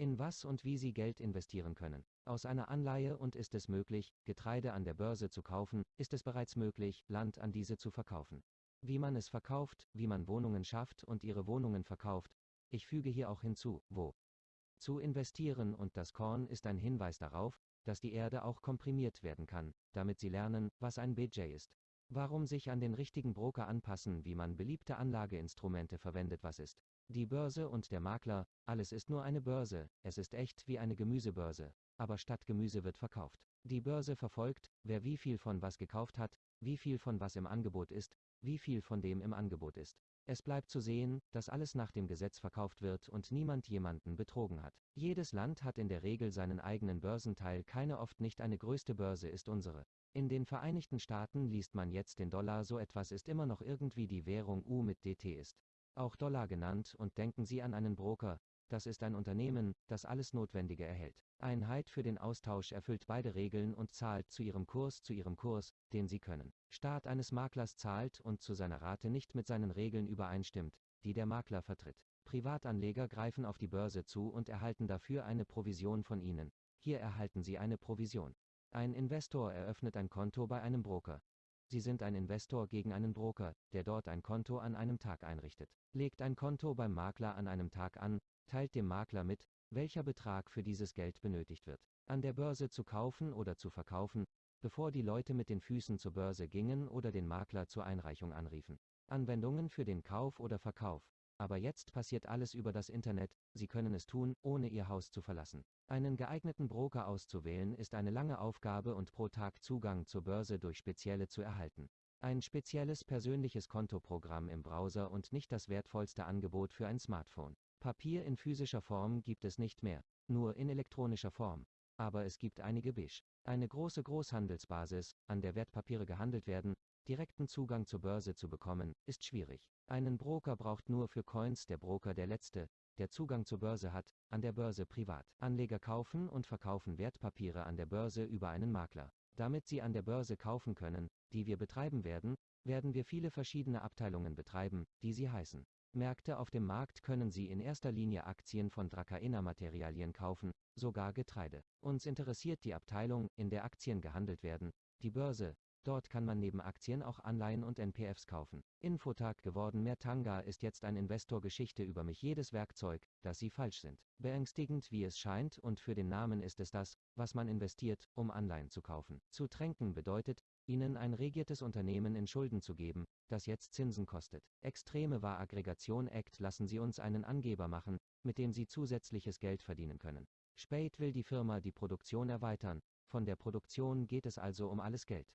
In was und wie Sie Geld investieren können. Aus einer Anleihe und ist es möglich, Getreide an der Börse zu kaufen, ist es bereits möglich, Land an diese zu verkaufen. Wie man es verkauft, wie man Wohnungen schafft und ihre Wohnungen verkauft, ich füge hier auch hinzu, wo. Zu investieren und das Korn ist ein Hinweis darauf, dass die Erde auch komprimiert werden kann, damit Sie lernen, was ein BJ ist. Warum sich an den richtigen Broker anpassen, wie man beliebte Anlageinstrumente verwendet, was ist. Die Börse und der Makler, alles ist nur eine Börse, es ist echt wie eine Gemüsebörse, aber statt Gemüse wird verkauft. Die Börse verfolgt, wer wie viel von was gekauft hat, wie viel von was im Angebot ist, wie viel von dem im Angebot ist. Es bleibt zu sehen, dass alles nach dem Gesetz verkauft wird und niemand jemanden betrogen hat. Jedes Land hat in der Regel seinen eigenen Börsenteil, keine oft nicht eine größte Börse ist unsere. In den Vereinigten Staaten liest man jetzt den Dollar, so etwas ist immer noch irgendwie die Währung U mit DT ist. Auch Dollar genannt und denken Sie an einen Broker, das ist ein Unternehmen, das alles Notwendige erhält. Einheit für den Austausch erfüllt beide Regeln und zahlt zu ihrem Kurs zu ihrem Kurs, den sie können. Staat eines Maklers zahlt und zu seiner Rate nicht mit seinen Regeln übereinstimmt, die der Makler vertritt. Privatanleger greifen auf die Börse zu und erhalten dafür eine Provision von ihnen. Hier erhalten sie eine Provision. Ein Investor eröffnet ein Konto bei einem Broker. Sie sind ein Investor gegen einen Broker, der dort ein Konto an einem Tag einrichtet. Legt ein Konto beim Makler an einem Tag an, teilt dem Makler mit, welcher Betrag für dieses Geld benötigt wird. An der Börse zu kaufen oder zu verkaufen, bevor die Leute mit den Füßen zur Börse gingen oder den Makler zur Einreichung anriefen. Anwendungen für den Kauf oder Verkauf. Aber jetzt passiert alles über das Internet, Sie können es tun, ohne Ihr Haus zu verlassen. Einen geeigneten Broker auszuwählen ist eine lange Aufgabe und pro Tag Zugang zur Börse durch spezielle zu erhalten. Ein spezielles persönliches Kontoprogramm im Browser und nicht das wertvollste Angebot für ein Smartphone. Papier in physischer Form gibt es nicht mehr, nur in elektronischer Form. Aber es gibt einige Bisch. Eine große Großhandelsbasis, an der Wertpapiere gehandelt werden, direkten Zugang zur Börse zu bekommen, ist schwierig. Einen Broker braucht nur für Coins der Broker der letzte, der Zugang zur Börse hat, an der Börse privat. Anleger kaufen und verkaufen Wertpapiere an der Börse über einen Makler. Damit sie an der Börse kaufen können, die wir betreiben werden, werden wir viele verschiedene Abteilungen betreiben, die sie heißen. Märkte auf dem Markt können Sie in erster Linie Aktien von Dracaena-Materialien kaufen, sogar Getreide. Uns interessiert die Abteilung, in der Aktien gehandelt werden, die Börse, Dort kann man neben Aktien auch Anleihen und NPFs kaufen. Infotag geworden Mertanga ist jetzt ein Investor-Geschichte über mich jedes Werkzeug, dass sie falsch sind. Beängstigend wie es scheint und für den Namen ist es das, was man investiert, um Anleihen zu kaufen. Zu tränken bedeutet, ihnen ein regiertes Unternehmen in Schulden zu geben, das jetzt Zinsen kostet. Extreme war Aggregation Act lassen Sie uns einen Angeber machen, mit dem Sie zusätzliches Geld verdienen können. Spade will die Firma die Produktion erweitern, von der Produktion geht es also um alles Geld.